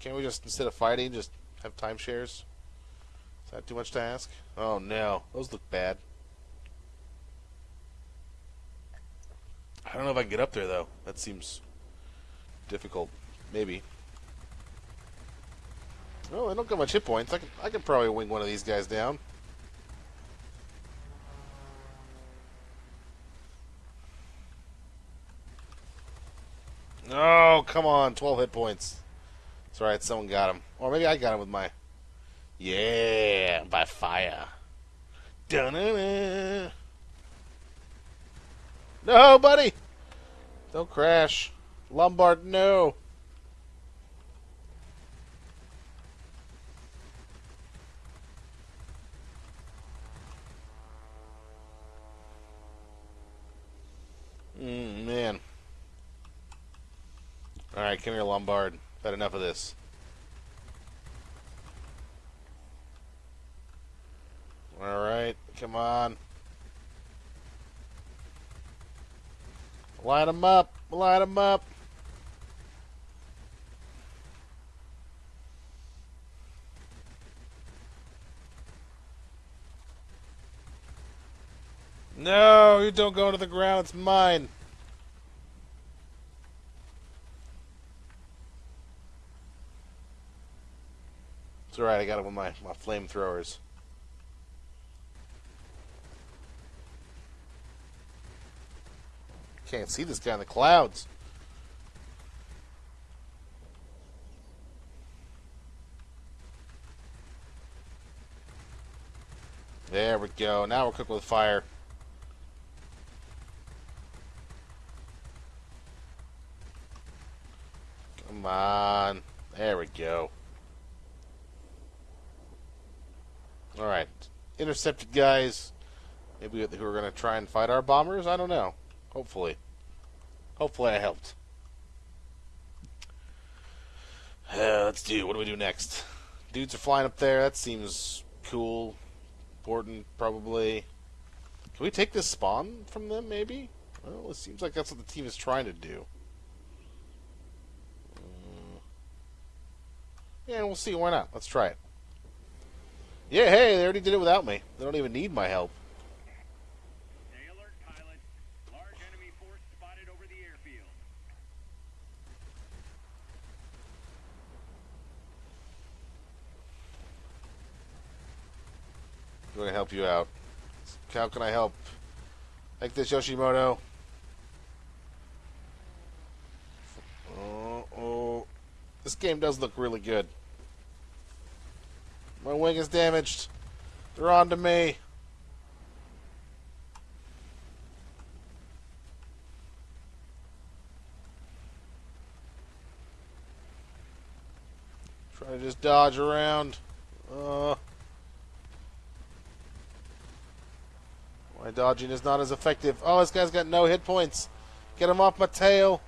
Can't we just instead of fighting, just have timeshares? Is that too much to ask? Oh no, those look bad. I don't know if I can get up there though. That seems difficult. Maybe. Oh, I don't got much hit points. I can I can probably wing one of these guys down. Oh, come on. 12 hit points. It's alright, someone got him. Or maybe I got him with my. Yeah, by fire. Dun-dun-dun. No, buddy! Don't crash. Lombard, no. Mm, man. Alright, come here, Lombard. I've had enough of this. Alright, come on. Light them up. Light them up. No, you don't go to the ground. It's mine. It's alright, I got it with my, my flamethrowers. Can't see this guy in the clouds. There we go. Now we're cooking with fire. Come on. There we go. Alright. Intercepted guys. Maybe who are going to try and fight our bombers? I don't know. Hopefully. Hopefully I helped. Uh, let's do. What do we do next? Dudes are flying up there. That seems cool. Important, probably. Can we take this spawn from them, maybe? Well, it seems like that's what the team is trying to do. Uh, yeah, we'll see. Why not? Let's try it. Yeah, hey, they already did it without me. They don't even need my help. Stay alert, pilot. Large enemy force spotted over the airfield. I'm going to help you out. How can I help? Like this, Yoshimoto. Oh, oh. This game does look really good. My wing is damaged. They're on to me. Try to just dodge around. Uh, my dodging is not as effective. Oh, this guy's got no hit points. Get him off my tail.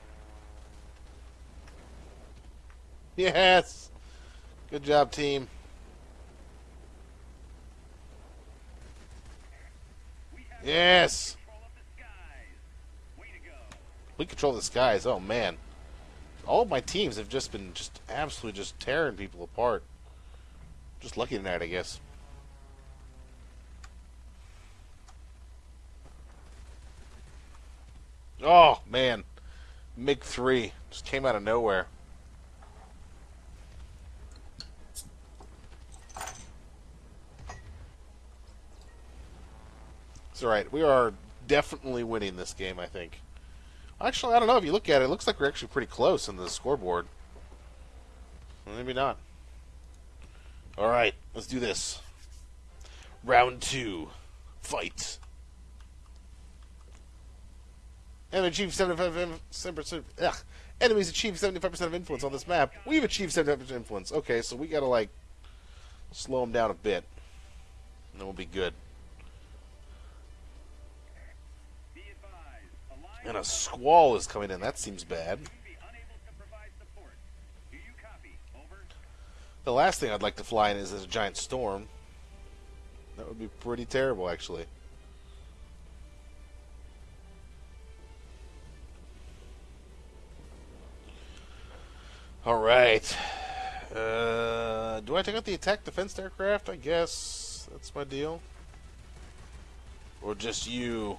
Yes. Good job, team. Yes. We control the skies. Oh man, all of my teams have just been just absolutely just tearing people apart. Just lucky tonight, I guess. Oh man, MiG three just came out of nowhere. It's all right. We are definitely winning this game. I think. Actually, I don't know. If you look at it, it looks like we're actually pretty close in the scoreboard. Maybe not. All right, let's do this. Round two, fight. Achieved 75%. Ugh. Enemies achieve 75% of influence on this map. We've achieved 75% influence. Okay, so we gotta, like, slow them down a bit. And then we'll be good. And a squall is coming in. That seems bad. The last thing I'd like to fly in is a giant storm. That would be pretty terrible, actually. All right. Uh, do I take out the attack defense aircraft? I guess that's my deal. Or just you?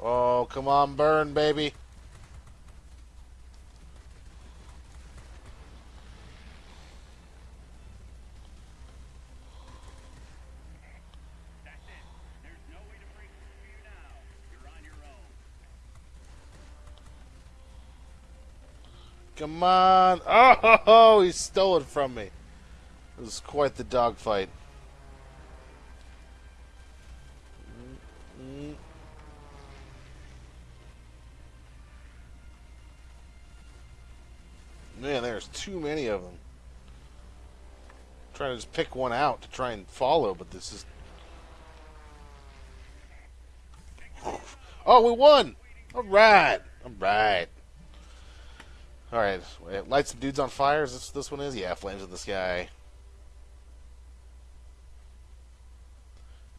Oh, come on, burn, baby. That's it. There's no way to break through you now. You're on your own. Come on. <laughs> Oh, he stole it from me. It was quite the dogfight. Man, there's too many of them. trying to just pick one out to try and follow, but this is. Oh, we won! All right, all right. All right, light some dudes on fire. Is this this one is? Yeah, flames in the sky.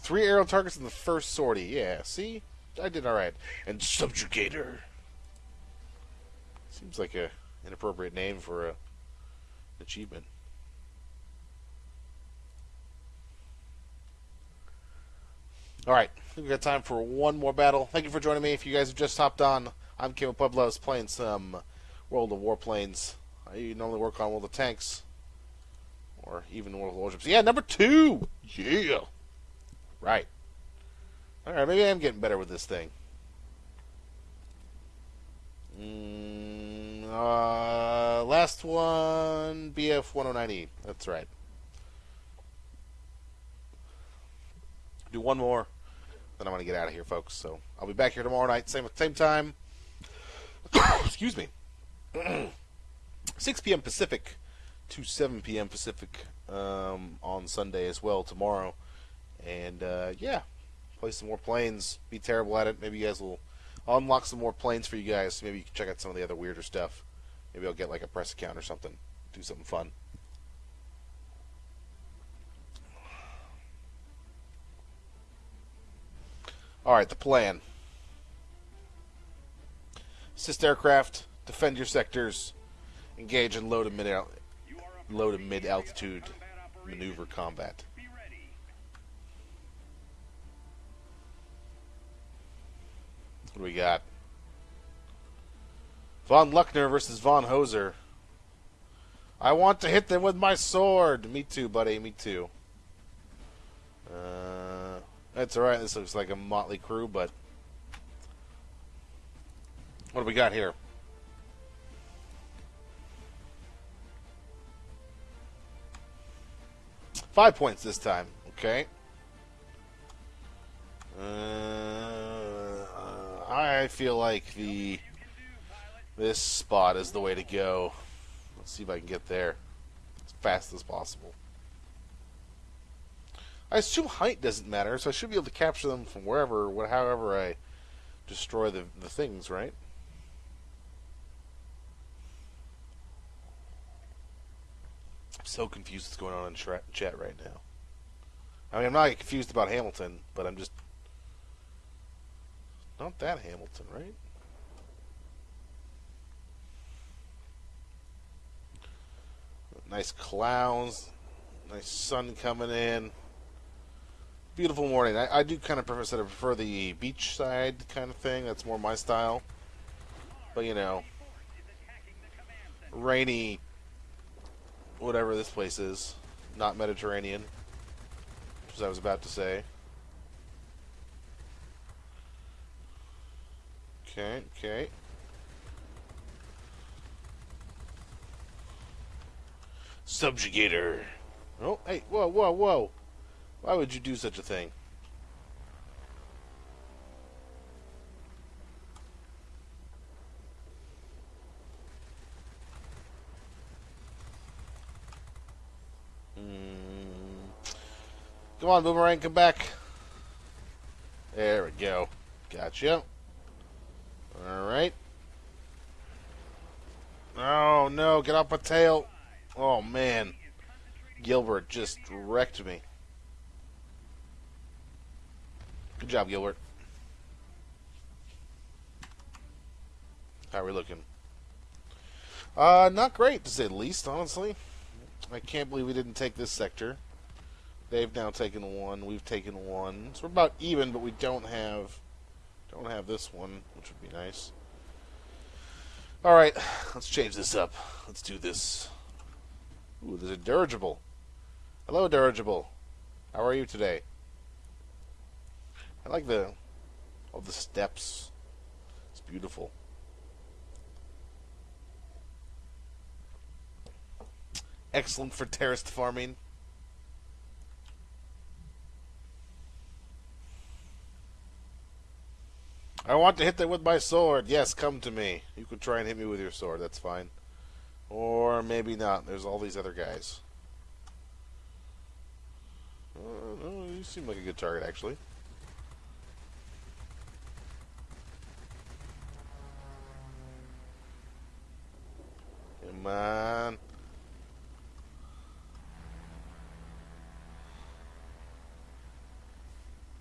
Three arrow targets in the first sortie. Yeah, see, I did all right. And subjugator. Seems like a inappropriate name for a achievement. All right, I think we got time for one more battle. Thank you for joining me. If you guys have just hopped on, I'm Kim Pueblos playing some World of Warplanes. I normally work on World of Tanks or even World of Warships. Yeah, number two. Yeah. Right. All right, maybe I'm getting better with this thing. Mm, uh, last one, BF 109E. That's right. Do one more, then I'm gonna get out of here, folks. So I'll be back here tomorrow night, same same time. <coughs> Excuse me. <clears throat> 6 p.m. Pacific, to 7 p.m. Pacific um, on Sunday as well tomorrow. And uh, yeah, play some more planes. Be terrible at it. Maybe you guys will I'll unlock some more planes for you guys. Maybe you can check out some of the other weirder stuff. Maybe I'll get like a press account or something. Do something fun. All right, the plan. Assist aircraft, defend your sectors, engage in low to mid low to mid altitude maneuver combat. What do we got? Von Luckner versus Von Hoser. I want to hit them with my sword. Me too, buddy. Me too. Uh, that's alright. This looks like a motley crew, but. What do we got here? Five points this time. Okay. Uh, I feel like the this spot is the way to go. Let's see if I can get there as fast as possible. I assume height doesn't matter, so I should be able to capture them from wherever, however I destroy the the things, right? I'm so confused what's going on in tra- chat right now. I mean, I'm not confused about Hamilton, but I'm just not that Hamilton, right? Nice clouds, nice sun coming in. Beautiful morning. I, I do kind of prefer, I prefer the beach side kind of thing. That's more my style. But you know, rainy, whatever this place is, not Mediterranean, as I was about to say. Okay, okay. Subjugator. Oh, hey, whoa, whoa, whoa. Why would you do such a thing? Come on, Boomerang, come back. There we go. Gotcha. Alright. Oh, no, get off my tail. Oh, man. Gilbert just wrecked me. Good job, Gilbert. How are we looking? Uh, not great, to say the least, honestly. I can't believe we didn't take this sector. They've now taken one. We've taken one. So we're about even, but we don't have don't have this one, which would be nice. All right, let's change this up. Let's do this. Ooh, there's a dirigible. Hello, dirigible. How are you today? I like the all the steps. It's beautiful. Excellent for terraced farming. I want to hit them with my sword. Yes, come to me. You could try and hit me with your sword. That's fine. Or maybe not. There's all these other guys. Uh, you seem like a good target, actually. Come on.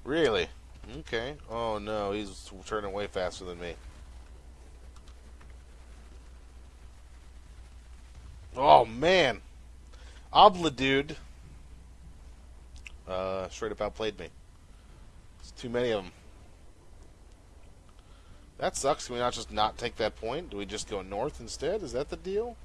Really? Okay. Oh no, he's turning way faster than me. Oh man, Obla dude, uh, straight up outplayed me. It's too many of them. That sucks. Can we not just not take that point? Do we just go north instead? Is that the deal?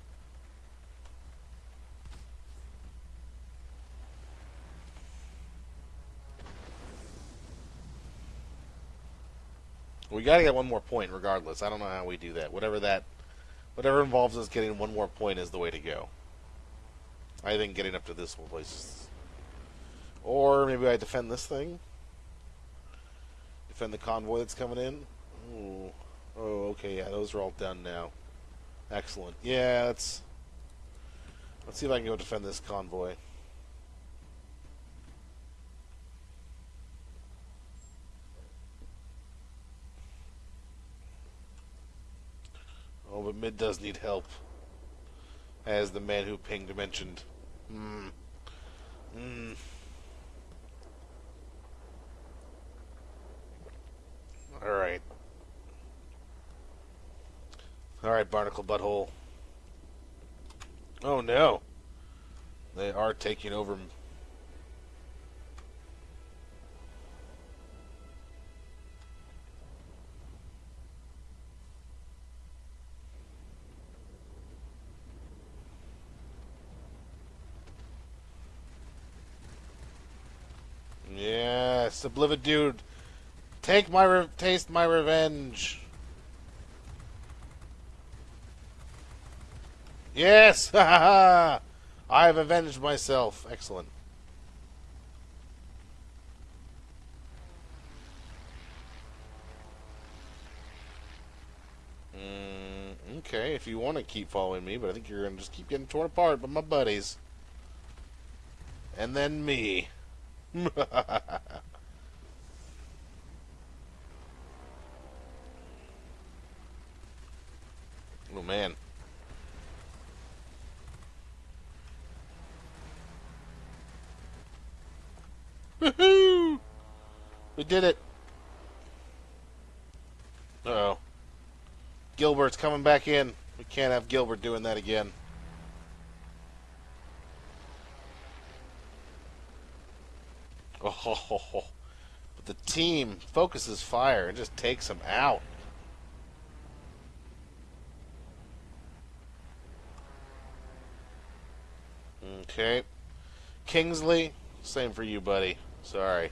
We gotta get one more point regardless. I don't know how we do that. Whatever that whatever involves us getting one more point is the way to go. I think getting up to this one place Or maybe I defend this thing. Defend the convoy that's coming in. Ooh. Oh, okay, yeah, those are all done now. Excellent. Yeah, that's Let's see if I can go defend this convoy. Mid does need help. As the man who pinged mentioned. Hmm. Hmm. Alright. Alright, Barnacle Butthole. Oh no. They are taking over. Yes, Oblivion dude. Take my taste my revenge. Yes! <laughs> Ha ha ha! I have avenged myself. Excellent. Mm, okay, if you want to keep following me, but I think you're going to just keep getting torn apart by my buddies. And then me. <laughs> oh, man. Woohoo! We did it. Uh oh. Gilbert's coming back in. We can't have Gilbert doing that again. Oh, ho, ho, ho. but the team focuses fire and just takes him out. Okay. Kingsley, same for you, buddy. Sorry.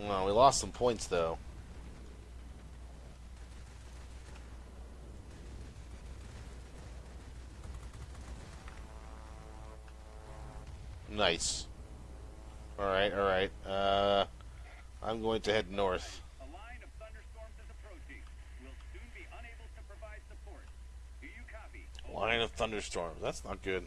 Well, we lost some points, though. Nice. Alright, alright. Uh, I'm going to head north. A line of thunderstorms is approaching. We'll soon be unable to provide support. Do you copy? Line of thunderstorms. That's not good.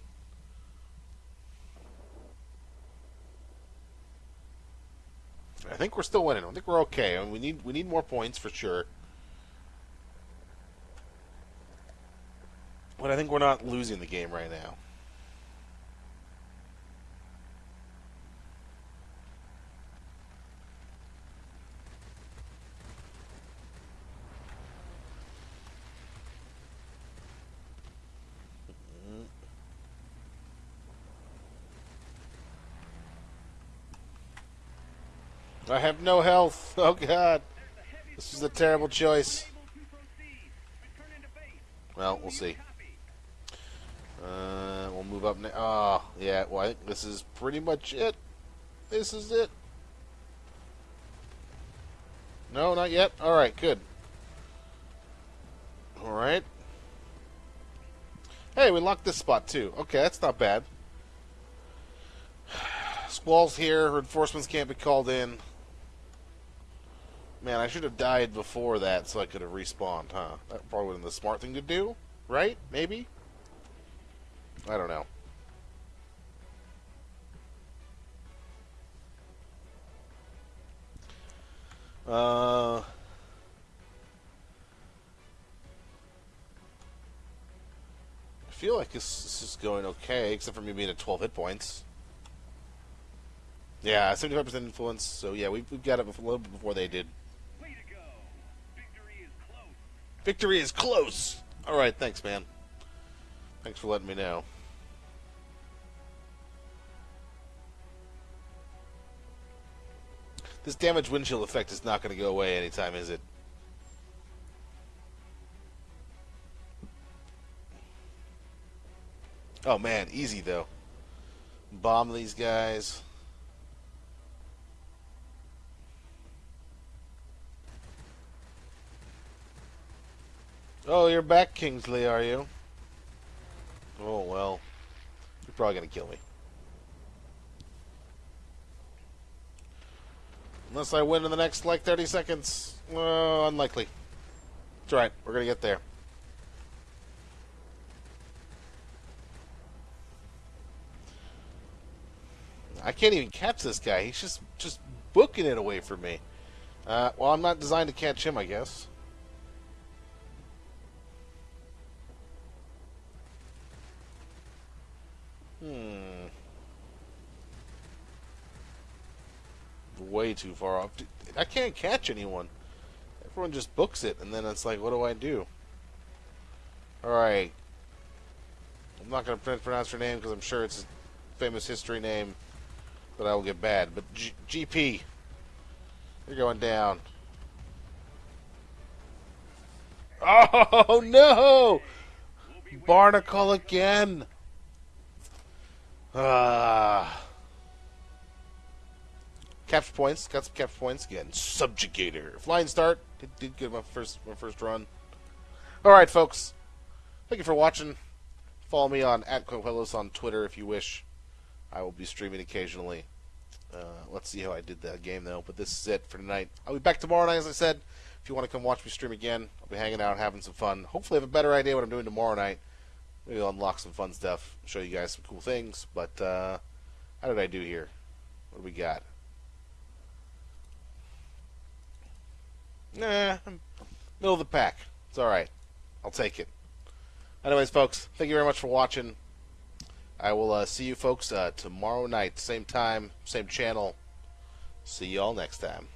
I think we're still winning. I think we're okay. I mean, we need we need more points for sure. But I think we're not losing the game right now. I have no health. <laughs> Oh god. This is a terrible choice. Well, we'll see. Uh, we'll move up now. Oh, yeah. Well, I think this is pretty much it. This is it. No, not yet. All right, good. All right. Hey, we locked this spot too. Okay, that's not bad. <sighs> Squall's here. Reinforcements can't be called in. Man, I should have died before that so I could have respawned, huh? That probably been the smart thing to do, right? Maybe? I don't know. Uh, I feel like this, this is going okay, except for me being at 12 hit points. Yeah, 75% influence, so yeah, we, we've got it a little bit before they did. Victory is close! Alright, thanks, man. Thanks for letting me know. This damage windshield effect is not going to go away anytime, is it? Oh man, easy though. Bomb these guys. Oh, you're back, Kingsley, are you? Oh, well. You're probably going to kill me. Unless I win in the next, like, 30 seconds. Oh, unlikely. It's right. We're going to get there. I can't even catch this guy. He's just, just booking it away from me. Uh, well, I'm not designed to catch him, I guess. Way too far off. I can't catch anyone. Everyone just books it, and then it's like, what do I do? Alright. I'm not going to pronounce her name because I'm sure it's a famous history name that I will get bad. But G- GP, you're going down. Oh <laughs> no! Barnacle again. Ah. Capture points. Got some capture points again. Subjugator. Flying start. Did, did get my first my first run. All right, folks. Thank you for watching. Follow me on at Quillos on Twitter if you wish. I will be streaming occasionally. Uh, let's see how I did that game though. But this is it for tonight. I'll be back tomorrow night, as I said. If you want to come watch me stream again, I'll be hanging out, having some fun. Hopefully, I have a better idea what I'm doing tomorrow night. Maybe I'll unlock some fun stuff, show you guys some cool things. But uh, how did I do here? What do we got? Nah, middle of the pack. It's all right. I'll take it. Anyways, folks, thank you very much for watching. I will uh, see you folks uh, tomorrow night, same time, same channel. See y'all next time.